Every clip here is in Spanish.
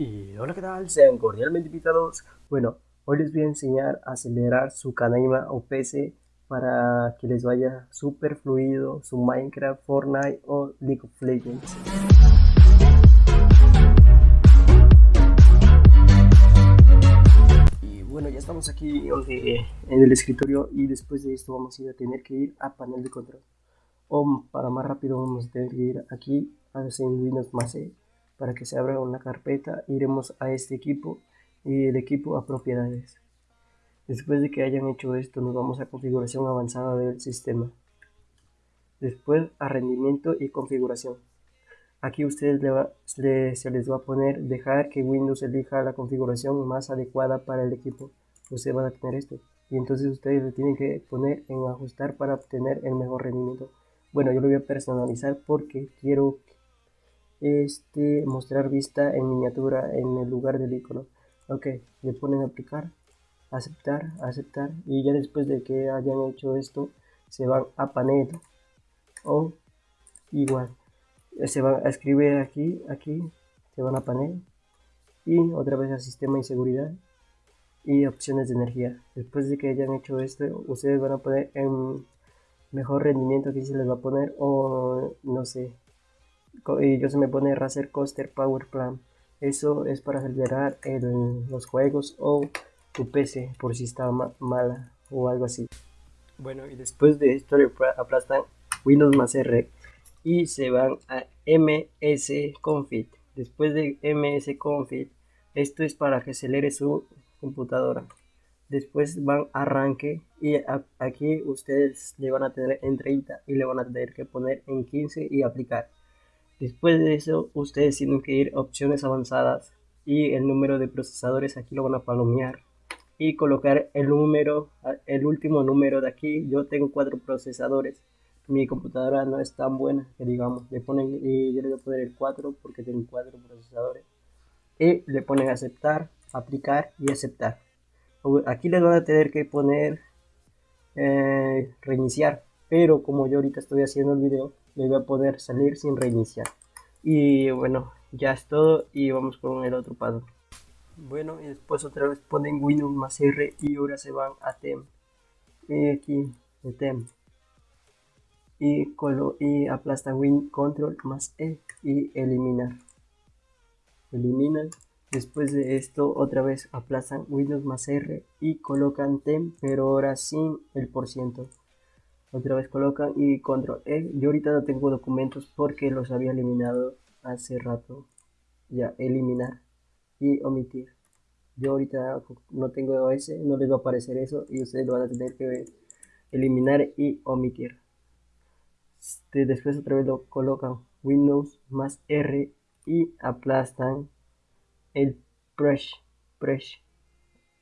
Y hola qué tal, sean cordialmente invitados. Bueno, hoy les voy a enseñar a acelerar su Canaima o PC para que les vaya súper fluido su Minecraft, Fortnite o League of Legends. Y bueno, ya estamos aquí en el escritorio y después de esto vamos a ir a tener que ir a panel de control. O para más rápido vamos a tener que ir aquí a Windows más E para que se abra una carpeta iremos a este equipo y el equipo a propiedades. Después de que hayan hecho esto nos vamos a configuración avanzada del sistema. Después a rendimiento y configuración. Aquí ustedes se les va a poner dejar que Windows elija la configuración más adecuada para el equipo. Ustedes van a tener esto y entonces ustedes le tienen que poner en ajustar para obtener el mejor rendimiento. Bueno yo lo voy a personalizar porque quiero este mostrar vista en miniatura en el lugar del icono. Ok le ponen aplicar aceptar aceptar y ya después de que hayan hecho esto se van a panel o igual se van a escribir aquí aquí se van a panel y otra vez a sistema y seguridad y opciones de energía. Después de que hayan hecho esto ustedes van a poner en mejor rendimiento aquí se les va a poner o no sé y yo se me pone Razer Coaster Power Plan. Eso es para acelerar los juegos o tu PC por si está mala o algo así. Bueno, y después de esto le aplastan Windows más R y se van a MS Config. Después de MS Config, esto es para que acelere su computadora. Después van a arranque y aquí ustedes le van a tener en 30 y le van a tener que poner en 15 y aplicar. Después de eso, ustedes tienen que ir a opciones avanzadas y el número de procesadores aquí lo van a palomear y colocar el número, el último número de aquí. Yo tengo cuatro procesadores. Mi computadora no es tan buena que digamos. Le ponen, y yo le voy a poner el 4 porque tengo cuatro procesadores. Y le ponen aceptar, aplicar y aceptar. Aquí les van a tener que poner eh, reiniciar. Pero como yo ahorita estoy haciendo el video, voy a poder salir sin reiniciar. Y bueno ya es todo y vamos con el otro paso bueno y después otra vez ponen windows más r y ahora se van a tem y aquí de tem y, colo y aplastan win control más e y eliminar. Eliminan después de esto otra vez aplastan windows más r y colocan tem pero ahora sin el por ciento otra vez colocan y control E. Yo ahorita no tengo documentos porque los había eliminado hace rato. Ya eliminar y omitir. Yo ahorita no tengo ese no les va a aparecer eso y ustedes lo van a tener que eliminar y omitir. Este, después otra vez lo colocan windows más r y aplastan el brush brush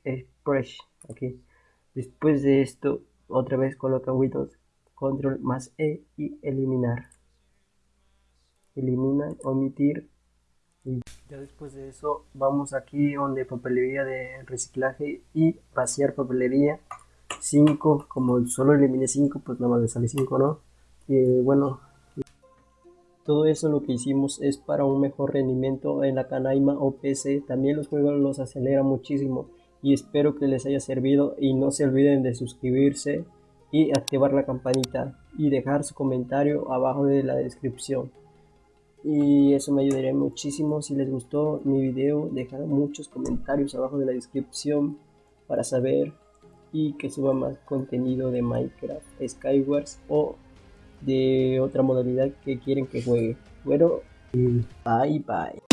el brush aquí. Después de esto otra vez colocan Windows control más E y eliminar. Eliminar, omitir. Y ya después de eso vamos aquí donde papelería de reciclaje y vaciar papelería. 5 como solo eliminé 5 pues nada más me sale 5 no y bueno todo eso lo que hicimos es para un mejor rendimiento en la Canaima o PC también los juegos los acelera muchísimo y espero que les haya servido y no se olviden de suscribirse y activar la campanita y dejar su comentario abajo de la descripción. Y eso me ayudaría muchísimo si les gustó mi video dejar muchos comentarios abajo de la descripción para saber y que suba más contenido de Minecraft Skywars o de otra modalidad que quieren que juegue. Bueno bye bye